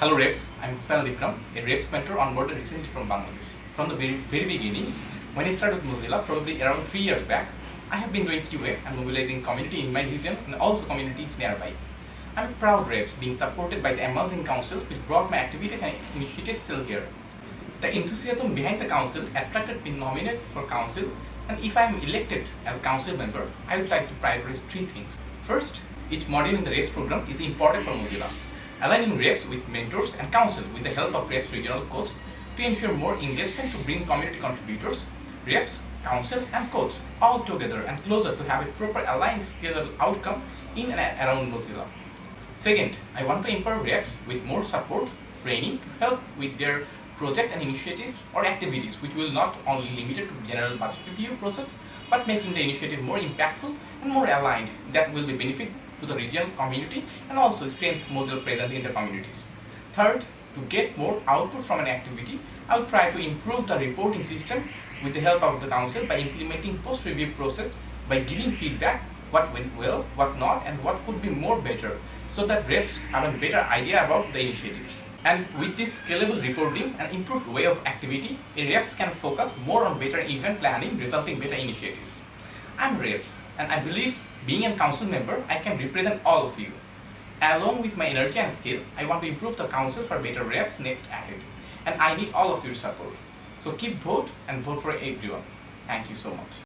Hello Reps, I'm Hussain Vikram, a Reps mentor onboarded recently from Bangladesh. From the very, very beginning, when I started with Mozilla, probably around 3 years back, I have been doing QA and mobilizing community in my region and also communities nearby. I'm proud Reps being supported by the Amazing Council which brought my activities and initiatives still here. The enthusiasm behind the council attracted me nominated for council and if I am elected as council member, I would like to prioritize three things. First, each module in the Reps program is important for Mozilla aligning reps with mentors and council with the help of reps regional coach to ensure more engagement to bring community contributors, reps, council and coach all together and closer to have a proper aligned scalable outcome in and around Mozilla. Second, I want to empower reps with more support, training to help with their projects and initiatives or activities which will not only limited to general budget review process but making the initiative more impactful and more aligned that will be benefit to the regional community and also strengthen Mozilla presence in the communities. Third, to get more output from an activity, I will try to improve the reporting system with the help of the council by implementing post-review process by giving feedback what went well, what not and what could be more better so that reps have a better idea about the initiatives. And with this scalable reporting and improved way of activity, reps can focus more on better event planning resulting better initiatives. I'm reps and I believe being a council member, I can represent all of you. Along with my energy and skill, I want to improve the council for better reps next ahead. And I need all of your support. So keep vote and vote for everyone. Thank you so much.